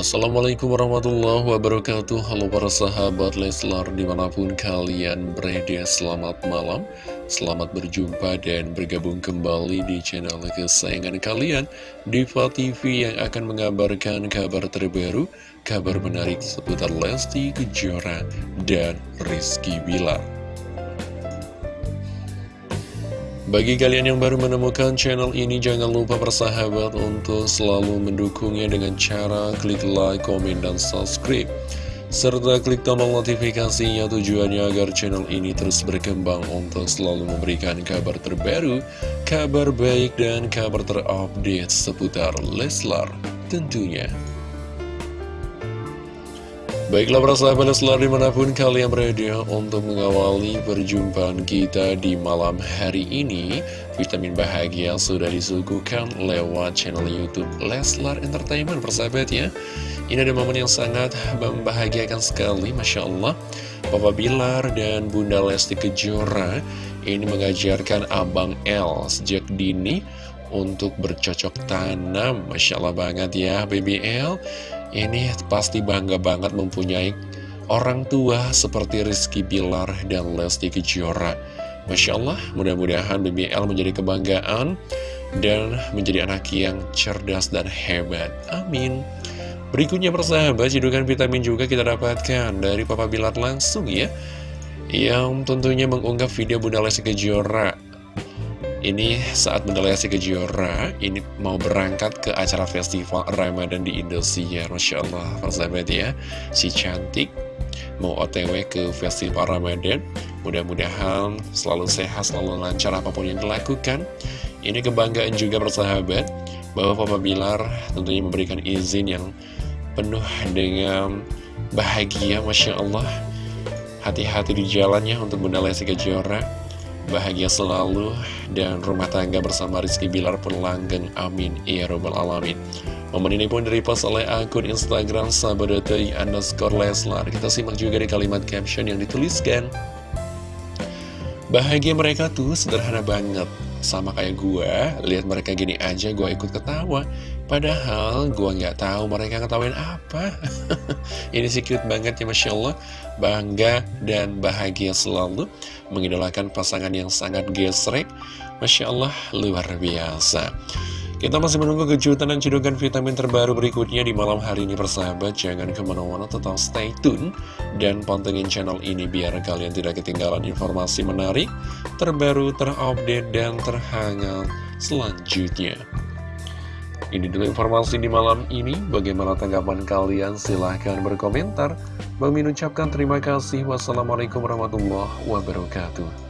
Assalamualaikum warahmatullahi wabarakatuh. Halo para sahabat Leslar di mana pun kalian berada Selamat malam. Selamat berjumpa dan bergabung kembali di channel kesayangan kalian Diva TV yang akan mengabarkan kabar terbaru Kabar menarik seputar Lesti Kejora dan Rizky Bilar bagi kalian yang baru menemukan channel ini, jangan lupa bersahabat untuk selalu mendukungnya dengan cara klik like, komen, dan subscribe. Serta klik tombol notifikasinya tujuannya agar channel ini terus berkembang untuk selalu memberikan kabar terbaru, kabar baik, dan kabar terupdate seputar Leslar tentunya. Baiklah para sahabat Leslar di mana pun kalian berada untuk mengawali perjumpaan kita di malam hari ini Vitamin bahagia sudah disuguhkan lewat channel Youtube Leslar Entertainment persahabat ya. Ini ada momen yang sangat membahagiakan sekali Masya Allah. Papa Bilar dan Bunda Lesti Kejora ini mengajarkan Abang L sejak dini untuk bercocok tanam. Masya Allah banget ya BBL ini pasti bangga banget mempunyai orang tua seperti Rizky Bilar dan Lesti Kejora. Masya Allah, mudah-mudahan BBL menjadi kebanggaan dan menjadi anak yang cerdas dan hebat. Amin. Berikutnya persahabat, cidukan vitamin juga kita dapatkan dari Papa Bilar langsung ya. Yang tentunya mengunggah video Bunda Lesti Kejora ini saat Lesti Kejora ini mau berangkat ke acara festival Ramadan di Indonesia Masya Allah persahabat ya. Si cantik mau otw ke festival Ramadan. Mudah-mudahan selalu sehat, selalu lancar apa pun yang dilakukan. Ini kebanggaan juga persahabat Bahwa Papa Bilar tentunya memberikan izin yang penuh dengan bahagia Masya Allah. Hati-hati di jalannya untuk Bunda Lesti Kejora bahagia selalu, dan rumah tangga bersama Rizky Bilar pun langgeng. Amin. Ya Rabbal Alamin. Momen ini pun direpost oleh akun Instagram sahabat.i underscore Leslar. Kita simak juga di kalimat caption yang dituliskan. Bahagia mereka tuh sederhana banget. Sama kayak gue, lihat mereka gini aja gue ikut ketawa. Padahal gue nggak tahu mereka ketawain apa. Ini sih cute banget ya Masya Allah. Bangga dan bahagia selalu mengidolakan pasangan yang sangat gesrek. Masya Allah, luar biasa. Kita masih menunggu kejutan dan cedokan vitamin terbaru berikutnya di malam hari ini persahabat. Jangan ke mana-mana tetap stay tune dan pantengin channel ini biar kalian tidak ketinggalan informasi menarik, terbaru, terupdate, dan terhangat selanjutnya. Ini dulu informasi di malam ini. Bagaimana tanggapan kalian? Silahkan berkomentar. Bang ucapkan terima kasih. Wassalamualaikum warahmatullahi wabarakatuh.